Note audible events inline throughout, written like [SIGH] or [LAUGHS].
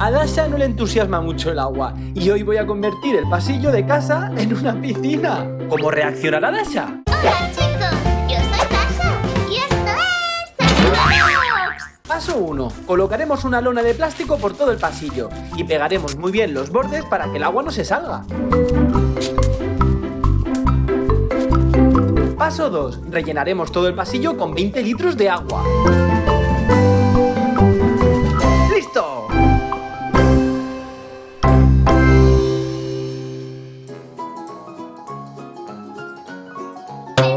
A Dasha no le entusiasma mucho el agua y hoy voy a convertir el pasillo de casa en una piscina. ¿Cómo reaccionará Dasha? Hola chicos, yo soy Dasha y esto es. Paso 1. Colocaremos una lona de plástico por todo el pasillo y pegaremos muy bien los bordes para que el agua no se salga. Paso 2. Rellenaremos todo el pasillo con 20 litros de agua.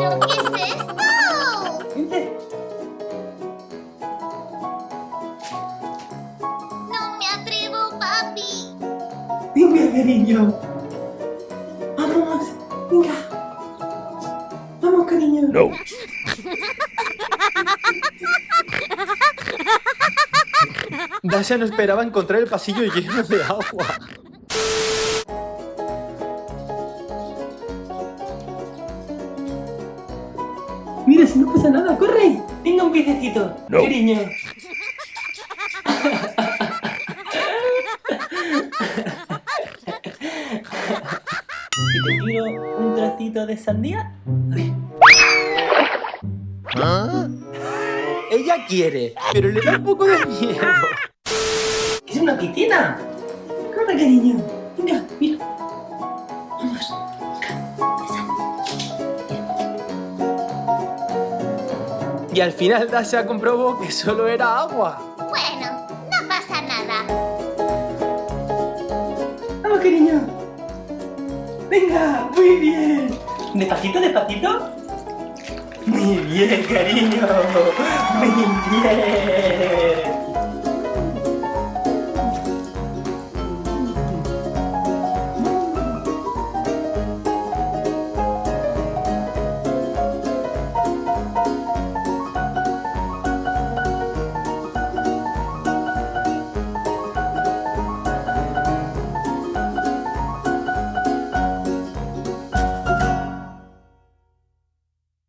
¿Pero qué es esto? No me atrevo, papi. Venga, cariño. Vamos. Venga. Vamos, cariño. No. [LAUGHS] Dasha no esperaba encontrar el pasillo lleno de agua. Mira, si no pasa nada, corre. Venga un piececito. No. Cariño. [LAUGHS] ¿Y te tiro un trocito de sandía? A ver. Ella quiere, pero le da un poco de miedo. ¡Es una piscina! ¡Corre, cariño! Venga, mira. Y al final Dasha comprobó que solo era agua. Bueno, no pasa nada. ¡Vamos, cariño! ¡Venga! ¡Muy bien! ¿Despacito, despacito? ¡Muy bien, cariño! ¡Muy bien!